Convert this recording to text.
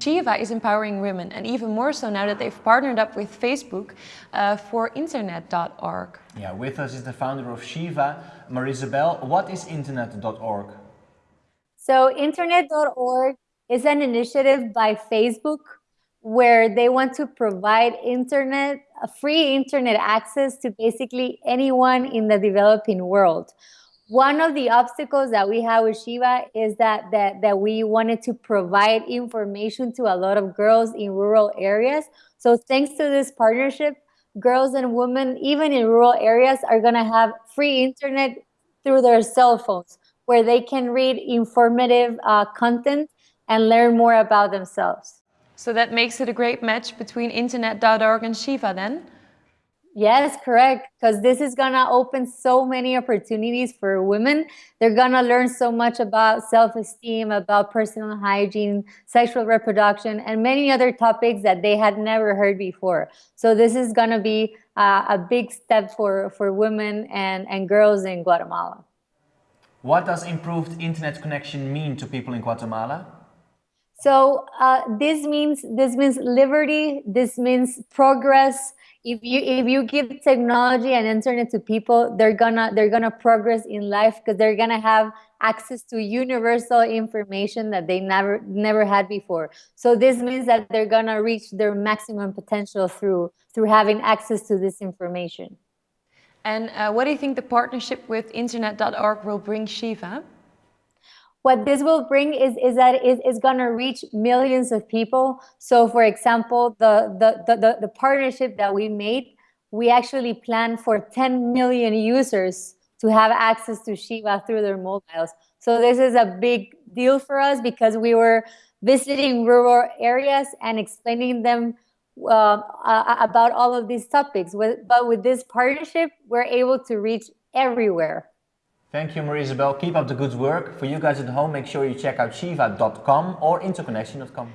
Shiva is empowering women and even more so now that they've partnered up with Facebook uh, for internet.org. Yeah, with us is the founder of Shiva, Marisabel. What is internet.org? So internet.org is an initiative by Facebook where they want to provide internet, free internet access to basically anyone in the developing world. One of the obstacles that we have with Shiva is that, that, that we wanted to provide information to a lot of girls in rural areas. So thanks to this partnership, girls and women, even in rural areas, are gonna have free internet through their cell phones where they can read informative uh, content and learn more about themselves. So that makes it a great match between internet.org and Shiva then? Yes, correct. Because this is going to open so many opportunities for women. They're going to learn so much about self-esteem, about personal hygiene, sexual reproduction, and many other topics that they had never heard before. So this is going to be uh, a big step for, for women and, and girls in Guatemala. What does improved internet connection mean to people in Guatemala? So uh, this means this means liberty. This means progress. If you if you give technology and internet to people they're gonna they're gonna progress in life because they're gonna have access to universal information that they never never had before. So this means that they're gonna reach their maximum potential through through having access to this information. And uh, what do you think the partnership with internet.org will bring shiva what this will bring is, is that it is going to reach millions of people. So for example, the, the, the, the, partnership that we made, we actually plan for 10 million users to have access to Shiva through their mobiles. So this is a big deal for us because we were visiting rural areas and explaining them uh, about all of these topics. But with this partnership, we're able to reach everywhere. Thank you, Marisabel. Keep up the good work. For you guys at home, make sure you check out shiva.com or interconnection.com.